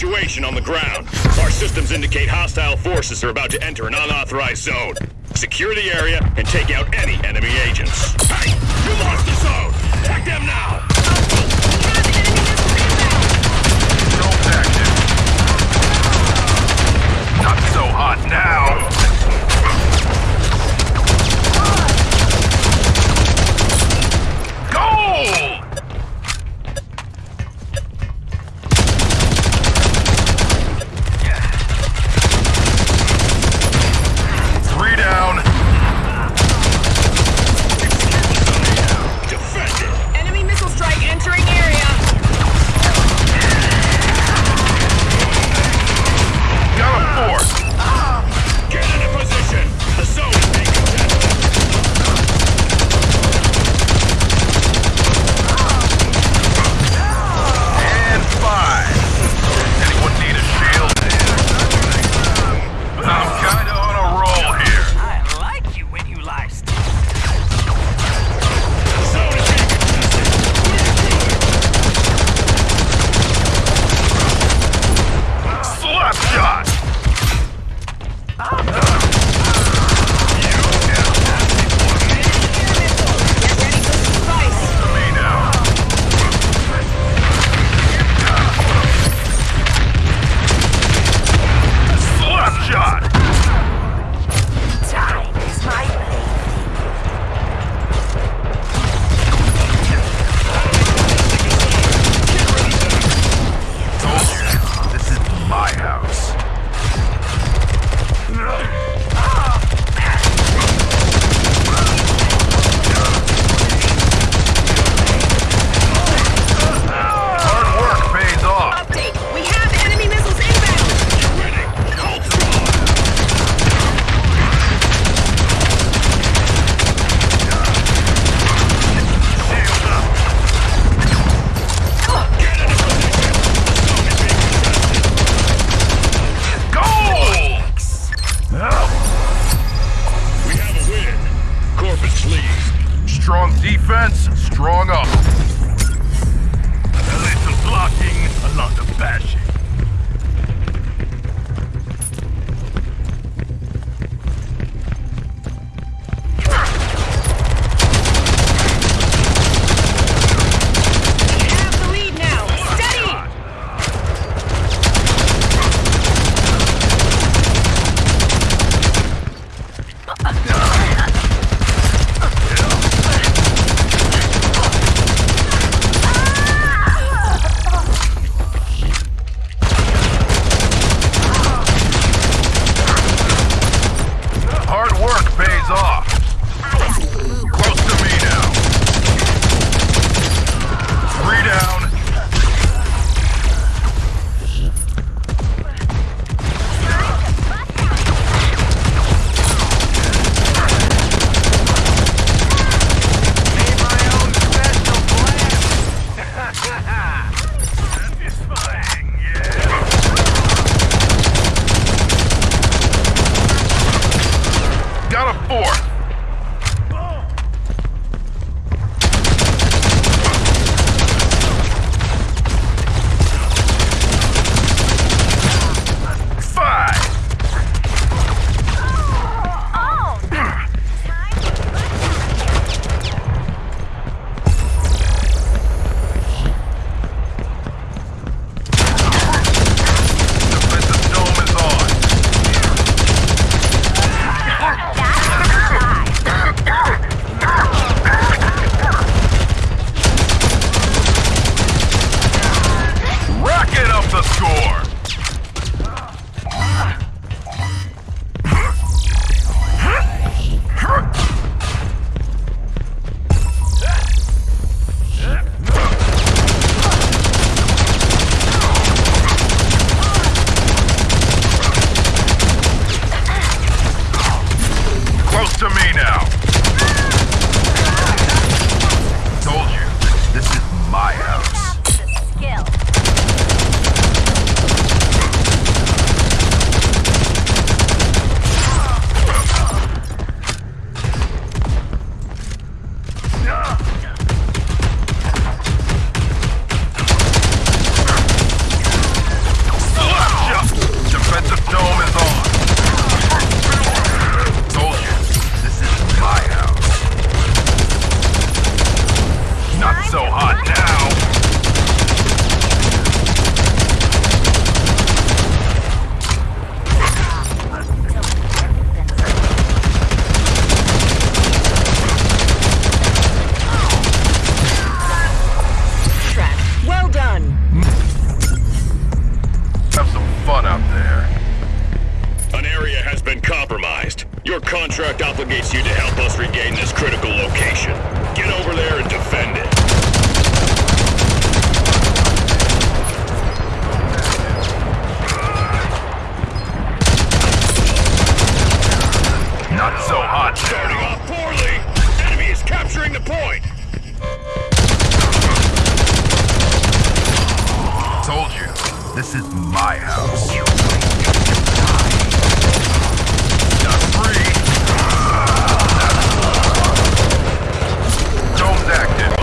Situation on the ground. Our systems indicate hostile forces are about to enter an unauthorized zone. Secure the area and take out any enemy agents. Hey! You lost the zone! Attack them now! Not so hot now! Defense, strong up. A little blocking, a lot of bashing. four, this is my house. Free. Dome's active.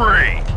free.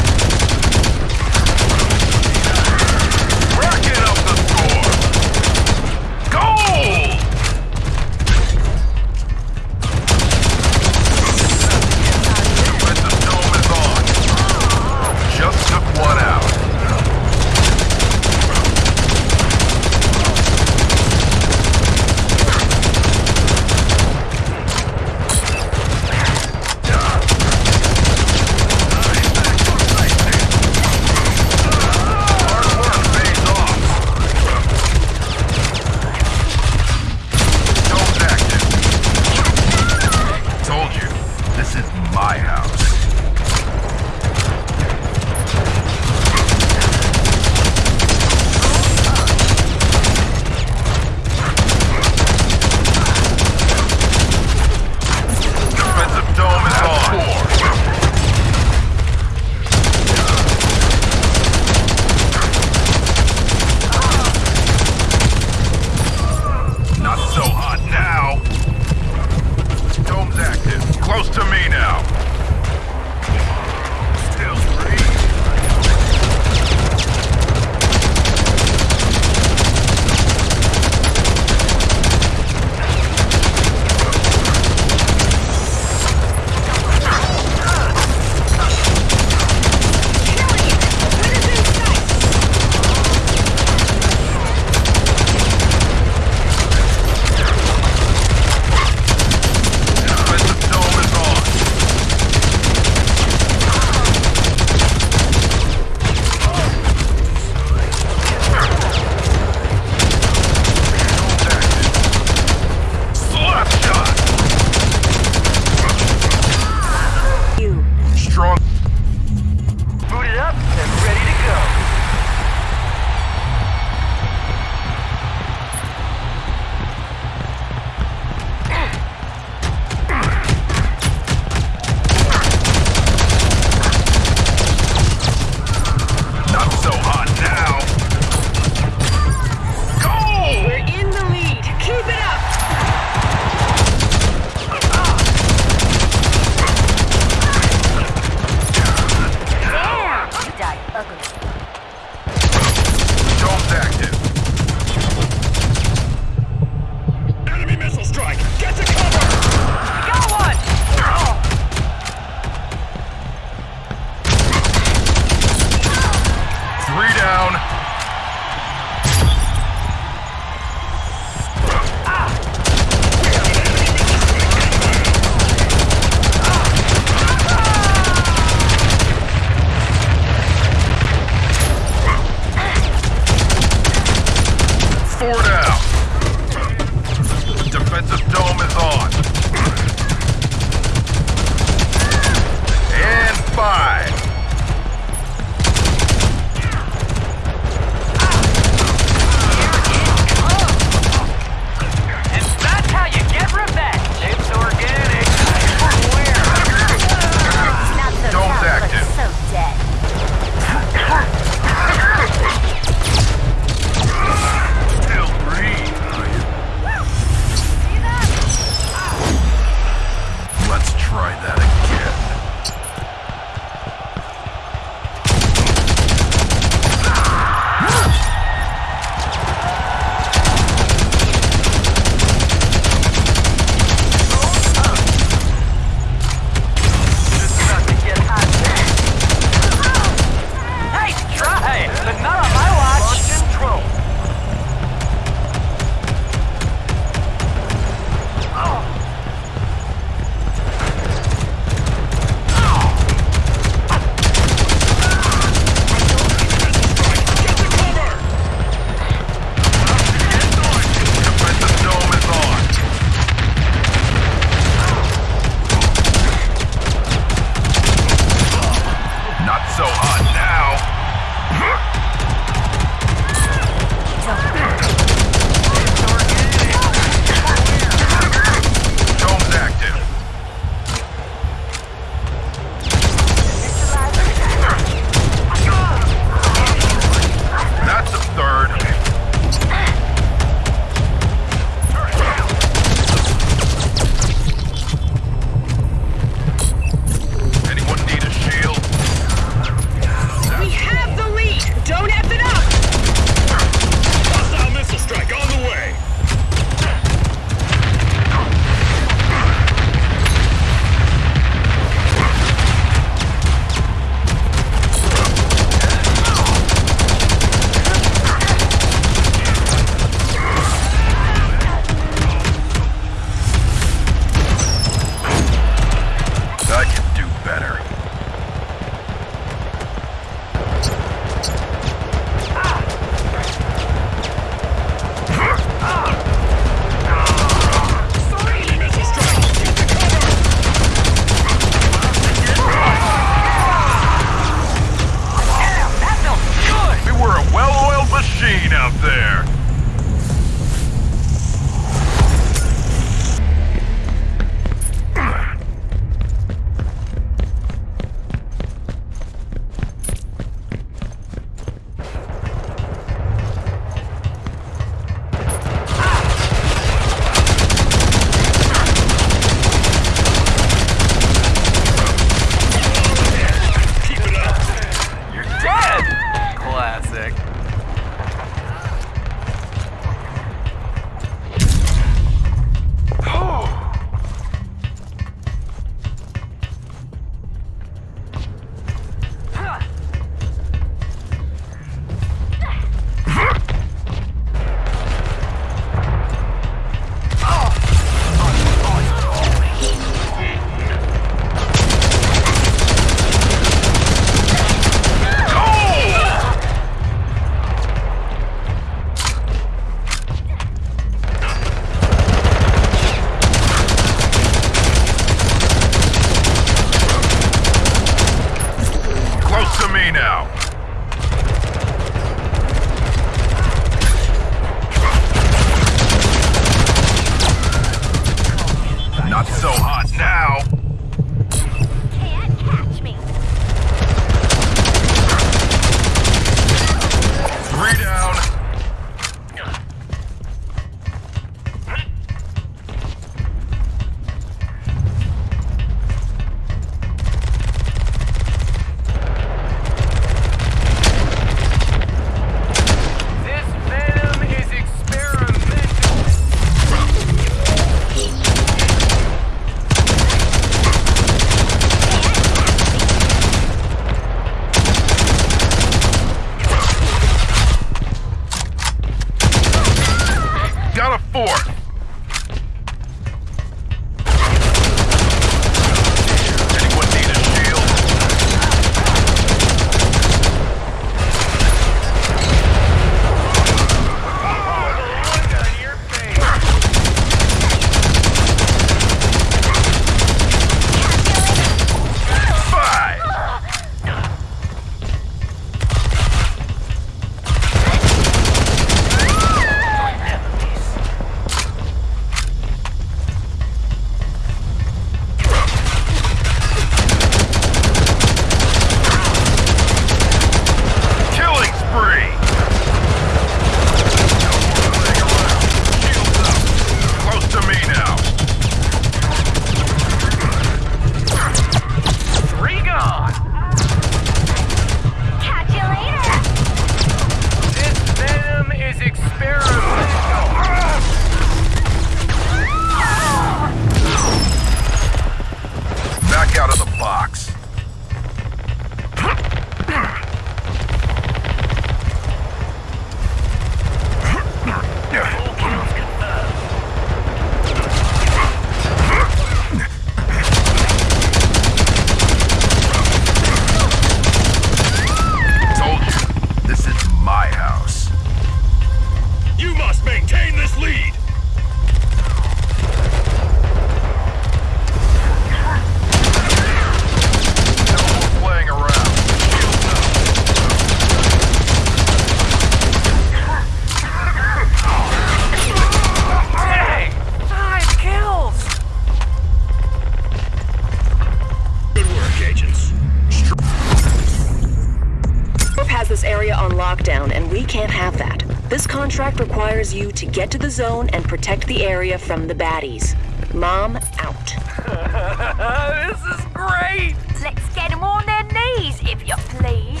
On lockdown, and we can't have that. This contract requires you to get to the zone and protect the area from the baddies. Mom out. this is great! Let's get them on their knees, if you please.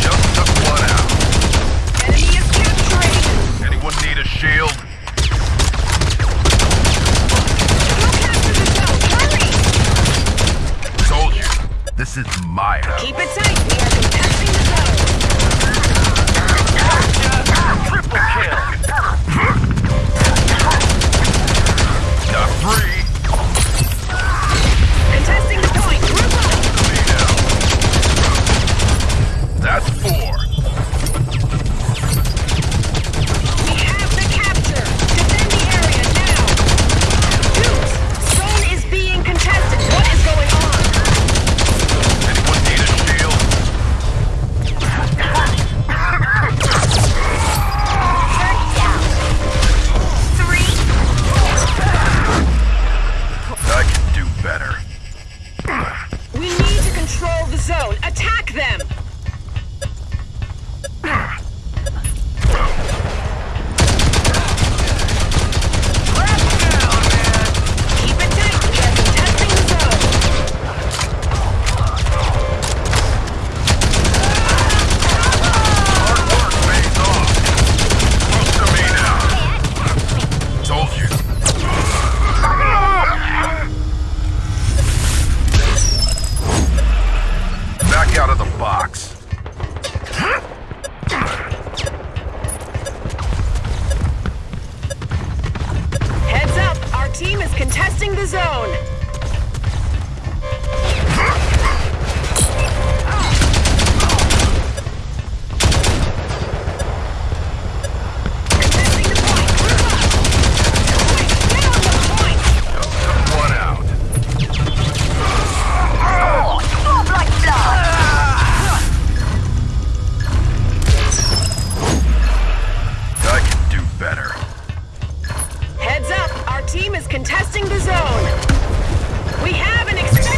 Just took one out. Enemy is capturing! Anyone need a shield? We'll capture the zone! Hurry! Told you, this is my house. Keep it tight. We are contesting the zone. Triple kill! Got three. team is contesting the zone. We have an explosive.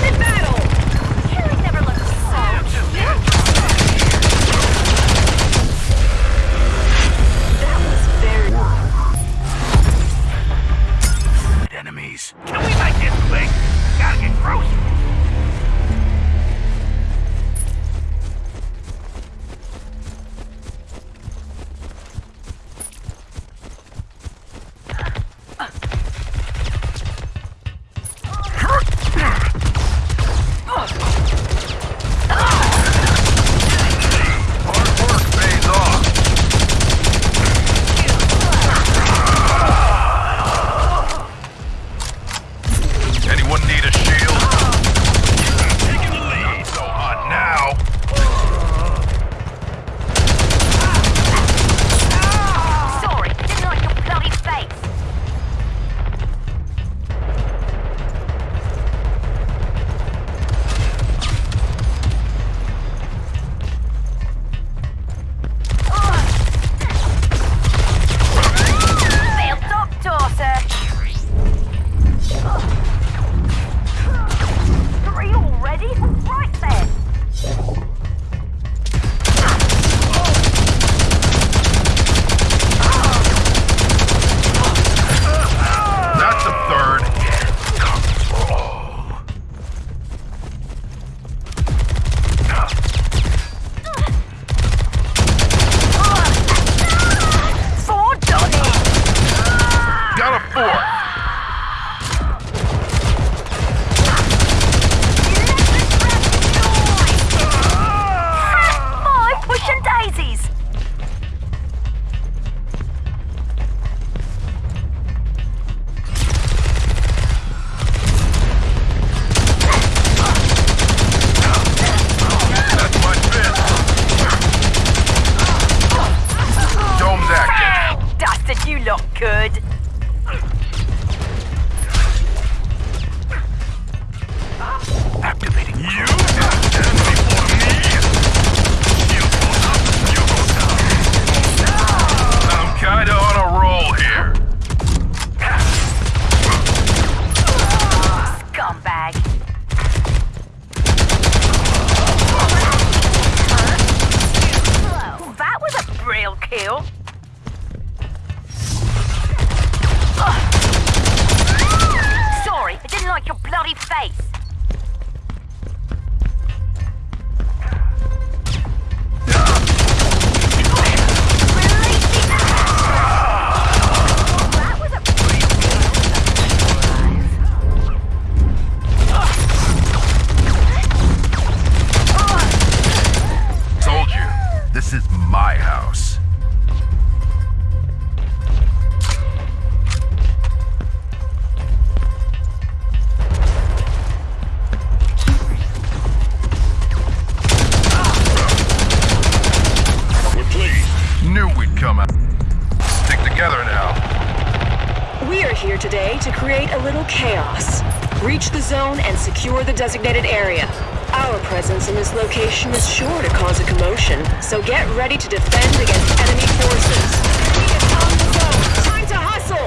activated area. Our presence in this location is sure to cause a commotion, so get ready to defend against enemy forces. We have found the zone! Time to hustle!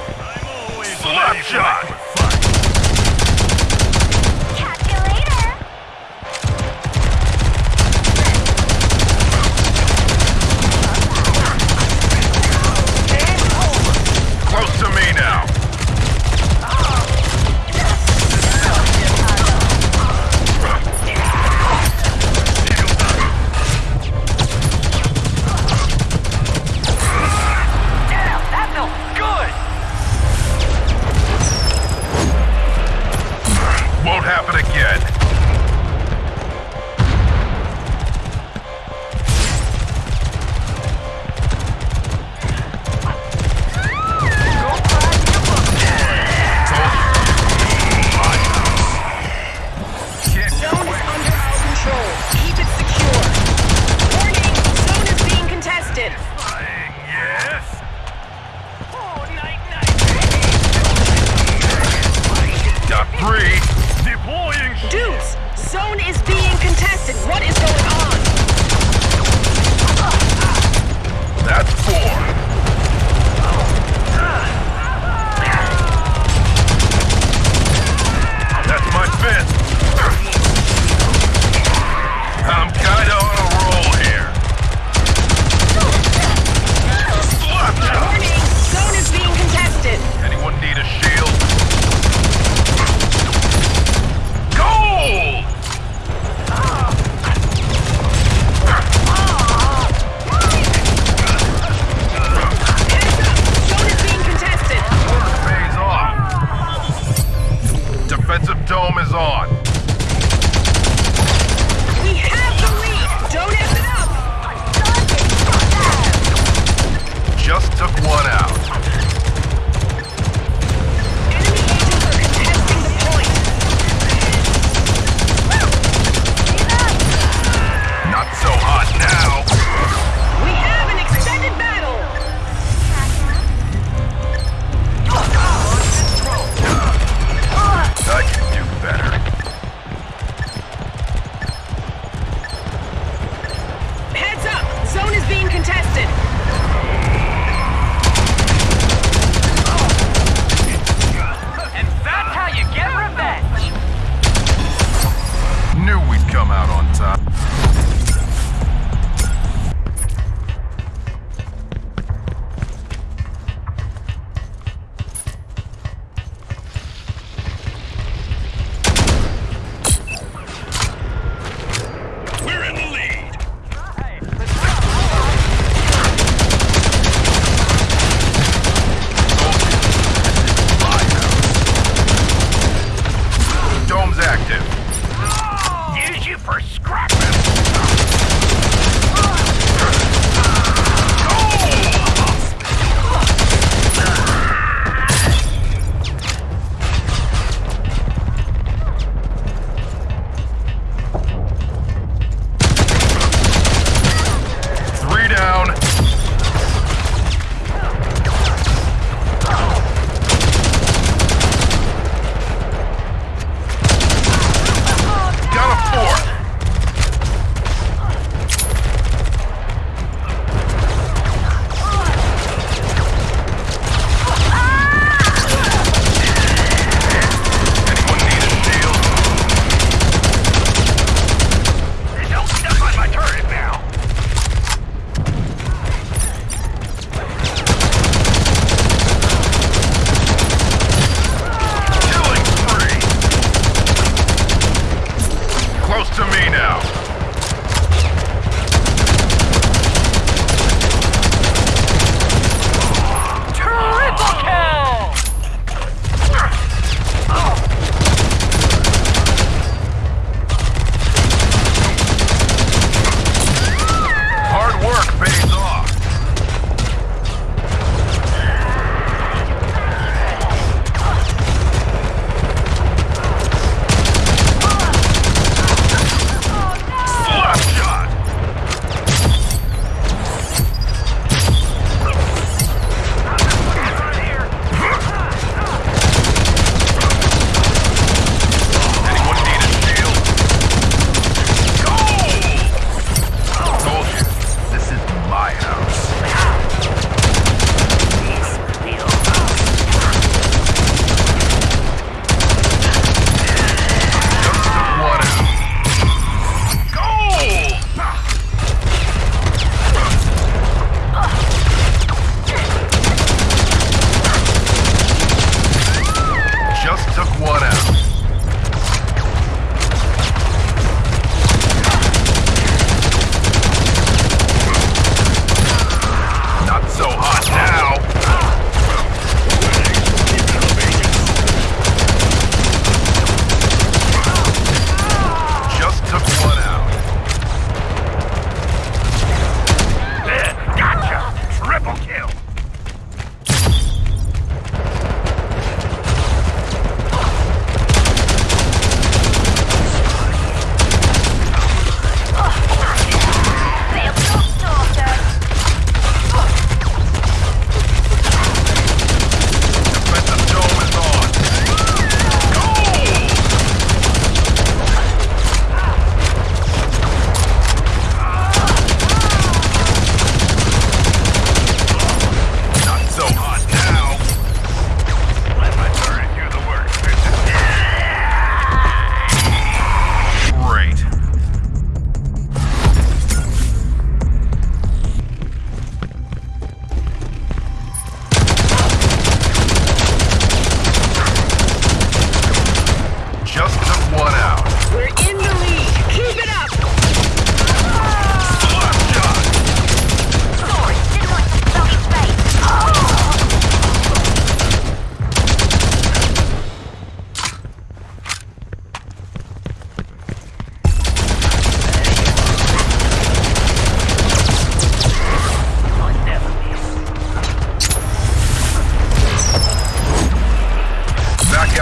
Slapshot!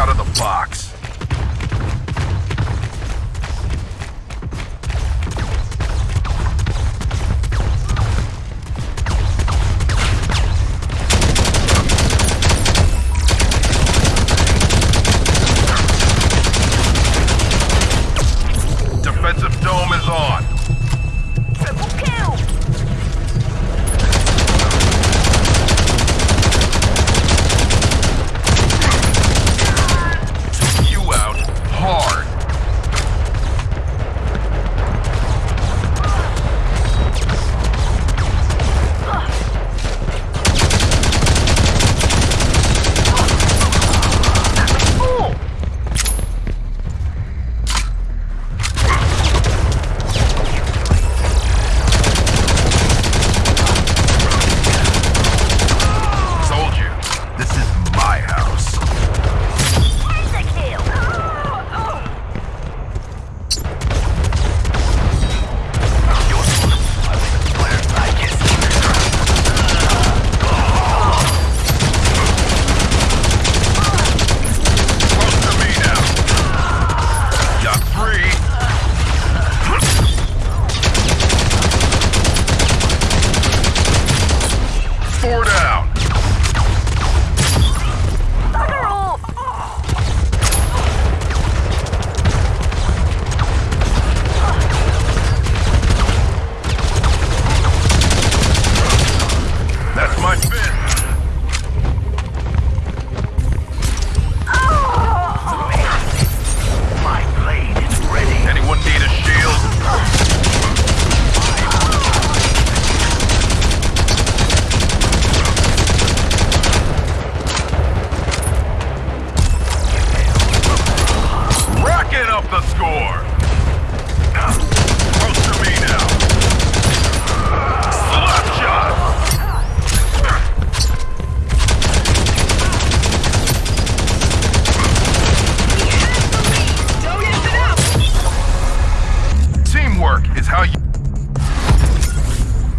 out of the box.